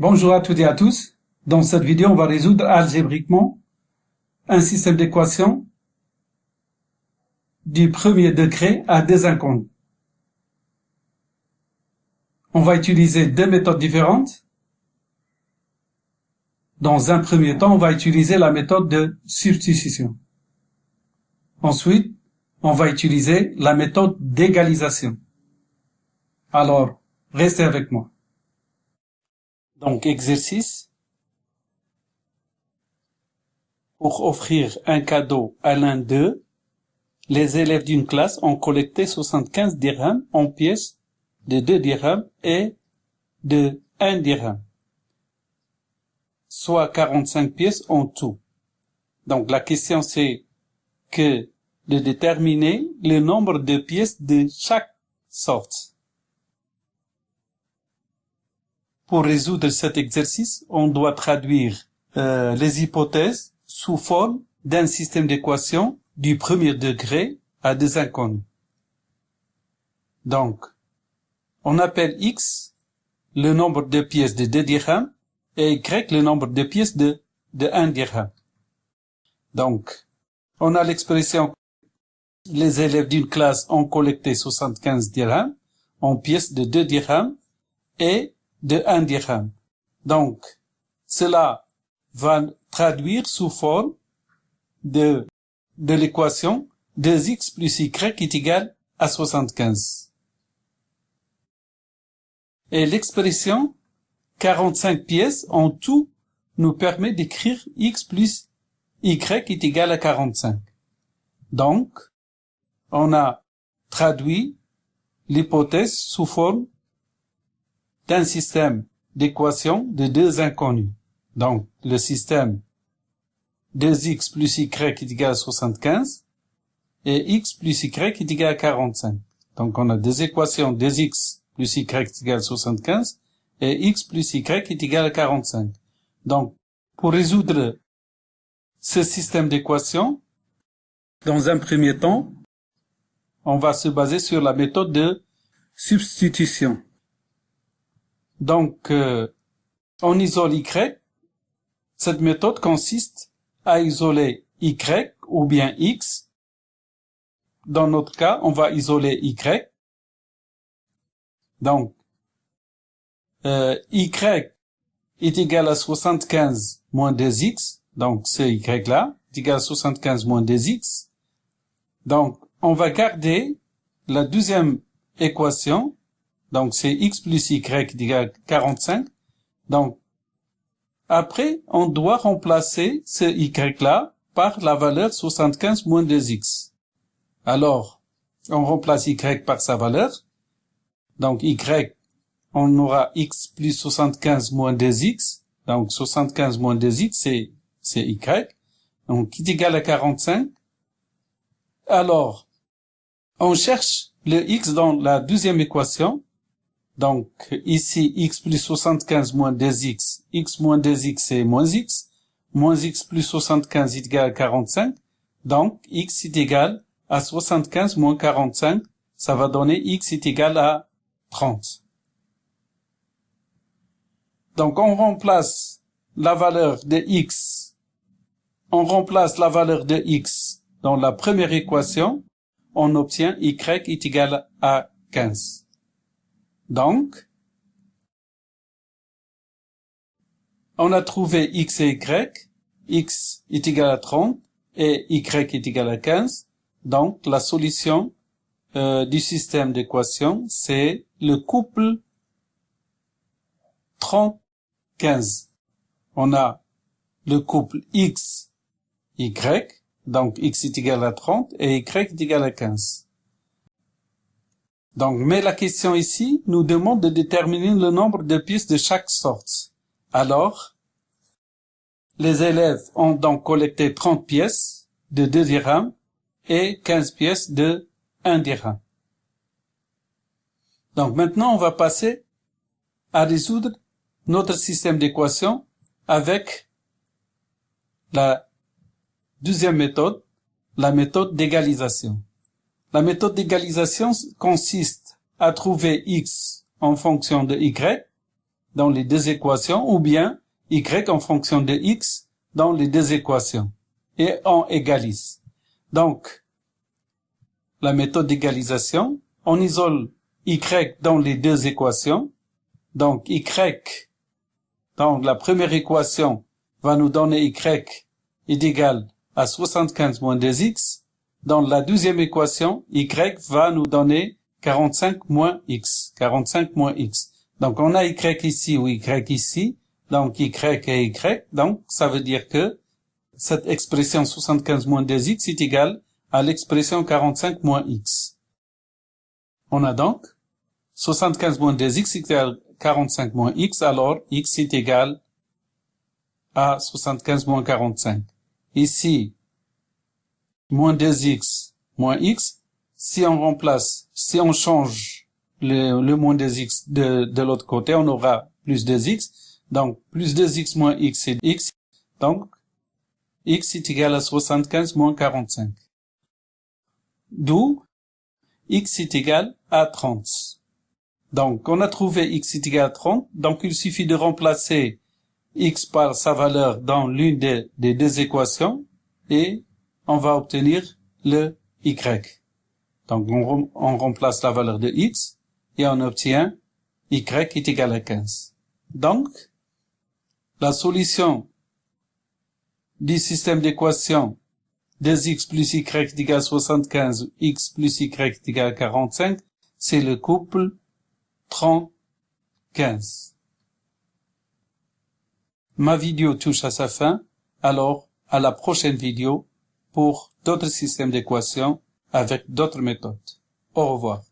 Bonjour à toutes et à tous. Dans cette vidéo, on va résoudre algébriquement un système d'équations du premier degré à des inconnus. On va utiliser deux méthodes différentes. Dans un premier temps, on va utiliser la méthode de substitution. Ensuite, on va utiliser la méthode d'égalisation. Alors, restez avec moi. Donc, exercice. Pour offrir un cadeau à l'un d'eux, les élèves d'une classe ont collecté 75 dirhams en pièces de 2 dirhams et de 1 dirham, soit 45 pièces en tout. Donc la question c'est que de déterminer le nombre de pièces de chaque sorte. Pour résoudre cet exercice, on doit traduire euh, les hypothèses sous forme d'un système d'équations du premier degré à des inconnus. Donc, on appelle x le nombre de pièces de 2 dirhams et y le nombre de pièces de, de 1 dirham. Donc, on a l'expression les élèves d'une classe ont collecté 75 dirhams en pièces de 2 dirhams et de 1 dirham. Donc, cela va traduire sous forme de, de l'équation 2x plus y est égal à 75. Et l'expression 45 pièces en tout nous permet d'écrire x plus y est égal à 45. Donc, on a traduit l'hypothèse sous forme d'un système d'équations de deux inconnus. Donc, le système 2x plus y est égal à 75 et x plus y est égal à 45. Donc, on a deux équations 2x plus y est égal à 75 et x plus y est égal à 45. Donc, pour résoudre ce système d'équations, dans un premier temps, on va se baser sur la méthode de substitution. Donc, euh, on isole y. Cette méthode consiste à isoler y ou bien x. Dans notre cas, on va isoler y. Donc, euh, y est égal à 75 moins 2x. Donc, ce y là est égal à 75 moins 2x. Donc, on va garder la deuxième équation donc, c'est x plus y égale 45. Donc, après, on doit remplacer ce y-là par la valeur 75 moins 2x. Alors, on remplace y par sa valeur. Donc, y, on aura x plus 75 moins 2x. Donc, 75 moins 2x, c'est, c'est y. Donc, qui est égal à 45. Alors, on cherche le x dans la deuxième équation. Donc, ici, x plus 75 moins 2x, x moins 2x c'est moins x, moins x plus 75 est égal à 45, donc x est égal à 75 moins 45, ça va donner x est égal à 30. Donc, on remplace la valeur de x, on remplace la valeur de x dans la première équation, on obtient y est égal à 15. Donc, on a trouvé x et y, x est égal à 30 et y est égal à 15. Donc, la solution euh, du système d'équation, c'est le couple 30-15. On a le couple x, y, donc x est égal à 30 et y est égal à 15. Donc, mais la question ici nous demande de déterminer le nombre de pièces de chaque sorte. Alors, les élèves ont donc collecté 30 pièces de 2 dirhams et 15 pièces de 1 dirham. Donc maintenant, on va passer à résoudre notre système d'équations avec la deuxième méthode, la méthode d'égalisation. La méthode d'égalisation consiste à trouver x en fonction de y. dans les deux équations ou bien y en fonction de x dans les deux équations et on égalise. Donc, la méthode d'égalisation, on isole y dans les deux équations. Donc, y dans la première équation va nous donner y est égal à 75 moins 2x. Dans la deuxième équation, y va nous donner 45 moins x. 45 moins x. Donc, on a y ici ou y ici. Donc, y et y. Donc, ça veut dire que cette expression 75 moins 2x est égale à l'expression 45 moins x. On a donc 75 moins 2x égale 45 moins x, alors x est égal à 75 moins 45. Ici, moins 2x moins x, si on remplace, si on change le, le moins 2x de, de l'autre côté, on aura plus 2x. Donc, plus 2x moins x, c'est x. Donc, x est égal à 75 moins 45. D'où x est égal à 30. Donc, on a trouvé x est égal à 30. Donc, il suffit de remplacer x par sa valeur dans l'une des, deux équations et on va obtenir le y. Donc, on, remplace la valeur de x et on obtient y est égal à 15. Donc, la solution du système d'équation 2x plus y est égal à 75, x plus y est égal à 45, c'est le couple 30-15. Ma vidéo touche à sa fin, alors à la prochaine vidéo pour d'autres systèmes d'équations avec d'autres méthodes. Au revoir.